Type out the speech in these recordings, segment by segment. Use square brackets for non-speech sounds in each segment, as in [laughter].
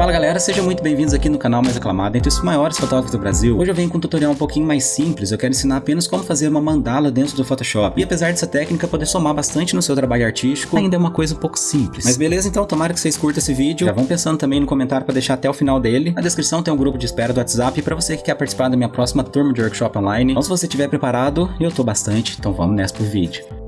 Fala galera, sejam muito bem-vindos aqui no canal mais aclamado entre os maiores fotógrafos do Brasil. Hoje eu venho com um tutorial um pouquinho mais simples, eu quero ensinar apenas como fazer uma mandala dentro do Photoshop. E apesar dessa técnica poder somar bastante no seu trabalho artístico, ainda é uma coisa um pouco simples. Mas beleza, então tomara que vocês curtam esse vídeo. Já vão pensando também no comentário para deixar até o final dele. Na descrição tem um grupo de espera do WhatsApp para você que quer participar da minha próxima turma de workshop online. Então se você estiver preparado, eu tô bastante, então vamos nessa pro vídeo.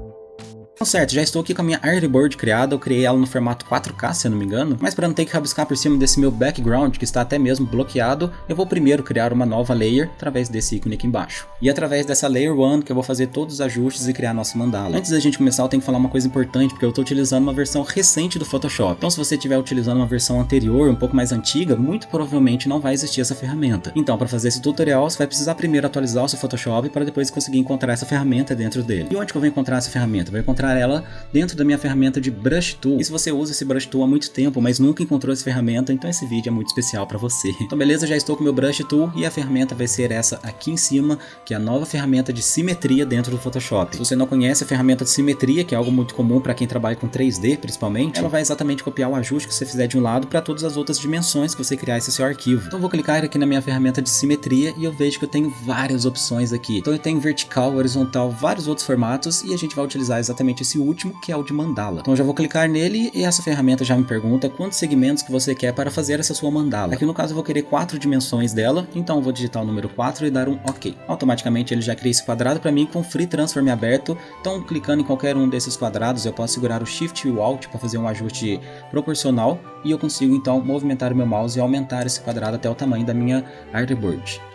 Então, certo, já estou aqui com a minha artboard criada, eu criei ela no formato 4K, se eu não me engano, mas para não ter que rabiscar por cima desse meu background, que está até mesmo bloqueado, eu vou primeiro criar uma nova layer através desse ícone aqui embaixo. E através dessa layer 1 que eu vou fazer todos os ajustes e criar a nossa mandala. Antes da gente começar, eu tenho que falar uma coisa importante, porque eu estou utilizando uma versão recente do Photoshop. Então se você estiver utilizando uma versão anterior, um pouco mais antiga, muito provavelmente não vai existir essa ferramenta. Então para fazer esse tutorial, você vai precisar primeiro atualizar o seu Photoshop para depois conseguir encontrar essa ferramenta dentro dele. E onde que eu vou encontrar essa ferramenta? Eu vou encontrar ela dentro da minha ferramenta de Brush Tool. E se você usa esse Brush Tool há muito tempo, mas nunca encontrou essa ferramenta, então esse vídeo é muito especial para você. Então beleza, já estou com meu Brush Tool e a ferramenta vai ser essa aqui em cima, que é a nova ferramenta de simetria dentro do Photoshop. Se você não conhece a ferramenta de simetria, que é algo muito comum para quem trabalha com 3D principalmente, ela vai exatamente copiar o ajuste que você fizer de um lado para todas as outras dimensões que você criar esse seu arquivo. Então vou clicar aqui na minha ferramenta de simetria e eu vejo que eu tenho várias opções aqui. Então eu tenho vertical, horizontal, vários outros formatos e a gente vai utilizar exatamente esse último, que é o de mandala. Então eu já vou clicar nele e essa ferramenta já me pergunta quantos segmentos que você quer para fazer essa sua mandala. Aqui no caso eu vou querer quatro dimensões dela, então eu vou digitar o número 4 e dar um OK. Automaticamente ele já cria esse quadrado para mim com Free Transform aberto, então clicando em qualquer um desses quadrados eu posso segurar o Shift e o Alt para fazer um ajuste proporcional e eu consigo então movimentar o meu mouse e aumentar esse quadrado até o tamanho da minha artboard.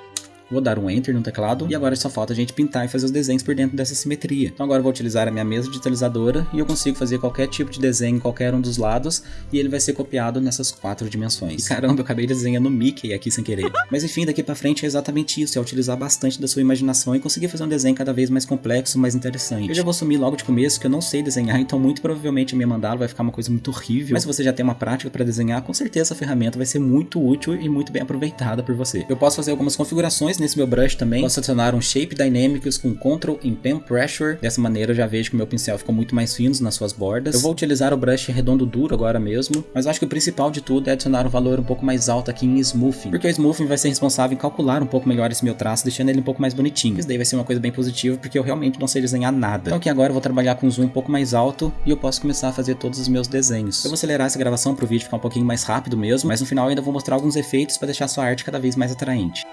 Vou dar um Enter no teclado e agora só falta a gente pintar e fazer os desenhos por dentro dessa simetria. Então agora eu vou utilizar a minha mesa digitalizadora e eu consigo fazer qualquer tipo de desenho em qualquer um dos lados e ele vai ser copiado nessas quatro dimensões. E caramba, eu acabei desenhando Mickey aqui sem querer. [laughs] Mas enfim, daqui pra frente é exatamente isso, é utilizar bastante da sua imaginação e conseguir fazer um desenho cada vez mais complexo, mais interessante. Eu já vou assumir logo de começo que eu não sei desenhar, então muito provavelmente a minha mandala vai ficar uma coisa muito horrível. Mas se você já tem uma prática para desenhar, com certeza a ferramenta vai ser muito útil e muito bem aproveitada por você. Eu posso fazer algumas configurações nesse meu brush também. Posso adicionar um Shape Dynamics com Ctrl em Pen Pressure. Dessa maneira eu já vejo que o meu pincel ficou muito mais fino nas suas bordas. Eu vou utilizar o brush redondo duro agora mesmo, mas acho que o principal de tudo é adicionar um valor um pouco mais alto aqui em Smoothing, porque o Smoothing vai ser responsável em calcular um pouco melhor esse meu traço, deixando ele um pouco mais bonitinho. Isso daí vai ser uma coisa bem positiva, porque eu realmente não sei desenhar nada. Então aqui agora eu vou trabalhar com um zoom um pouco mais alto e eu posso começar a fazer todos os meus desenhos. Eu vou acelerar essa gravação para o vídeo ficar um pouquinho mais rápido mesmo, mas no final eu ainda vou mostrar alguns efeitos para deixar sua arte cada vez mais atraente.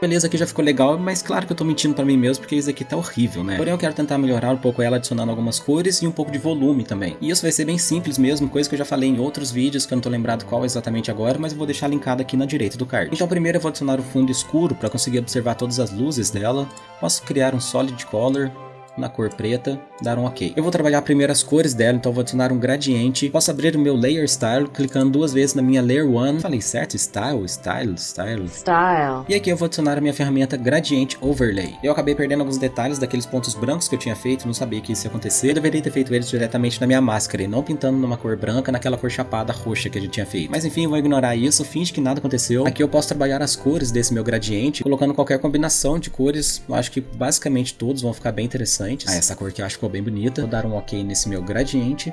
Beleza, aqui já ficou legal, mas claro que eu tô mentindo pra mim mesmo, porque isso aqui tá horrível, né? Porém eu quero tentar melhorar um pouco ela, adicionando algumas cores e um pouco de volume também. E isso vai ser bem simples mesmo, coisa que eu já falei em outros vídeos, que eu não tô lembrado qual exatamente agora, mas eu vou deixar linkado aqui na direita do card. Então primeiro eu vou adicionar o fundo escuro para conseguir observar todas as luzes dela. Posso criar um Solid Color, na cor preta, dar um ok. Eu vou trabalhar primeiro as cores dela, então vou adicionar um gradiente. Posso abrir o meu Layer Style, clicando duas vezes na minha Layer 1. Falei certo? Style, Style, Style. Style. E aqui eu vou adicionar a minha ferramenta Gradient Overlay. Eu acabei perdendo alguns detalhes daqueles pontos brancos que eu tinha feito, não sabia que isso ia acontecer. Eu deveria ter feito eles diretamente na minha máscara e não pintando numa cor branca naquela cor chapada roxa que a gente tinha feito. Mas enfim, eu vou ignorar isso, finge que nada aconteceu. Aqui eu posso trabalhar as cores desse meu gradiente, colocando qualquer combinação de cores. Eu acho que basicamente todos vão ficar bem interessantes. Ah, essa cor que eu acho que ficou bem bonita. Vou dar um ok nesse meu gradiente.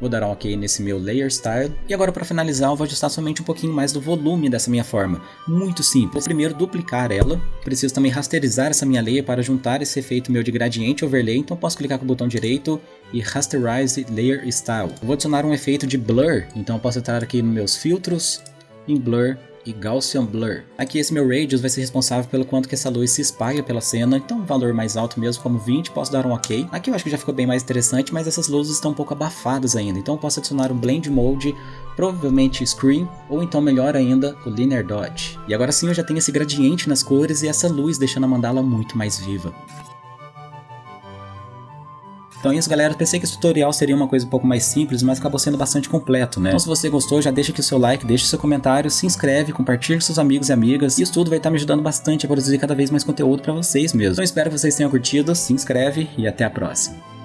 Vou dar um ok nesse meu Layer Style. E agora para finalizar eu vou ajustar somente um pouquinho mais do volume dessa minha forma. Muito simples. Vou primeiro duplicar ela. Preciso também rasterizar essa minha layer para juntar esse efeito meu de gradiente overlay. Então posso clicar com o botão direito e Rasterize Layer Style. vou adicionar um efeito de Blur. Então posso entrar aqui nos meus filtros, em Blur e Gaussian Blur. Aqui esse meu Radius vai ser responsável pelo quanto que essa luz se espalha pela cena, então um valor mais alto mesmo, como 20, posso dar um ok. Aqui eu acho que já ficou bem mais interessante, mas essas luzes estão um pouco abafadas ainda, então posso adicionar um Blend Mode, provavelmente Screen, ou então melhor ainda, o Linear Dodge. E agora sim eu já tenho esse gradiente nas cores e essa luz deixando a mandala muito mais viva. Então é isso galera, pensei que esse tutorial seria uma coisa um pouco mais simples, mas acabou sendo bastante completo, né? Então se você gostou, já deixa aqui o seu like, deixa o seu comentário, se inscreve, compartilha com seus amigos e amigas. Isso tudo vai estar me ajudando bastante a produzir cada vez mais conteúdo para vocês mesmo. Então espero que vocês tenham curtido, se inscreve e até a próxima.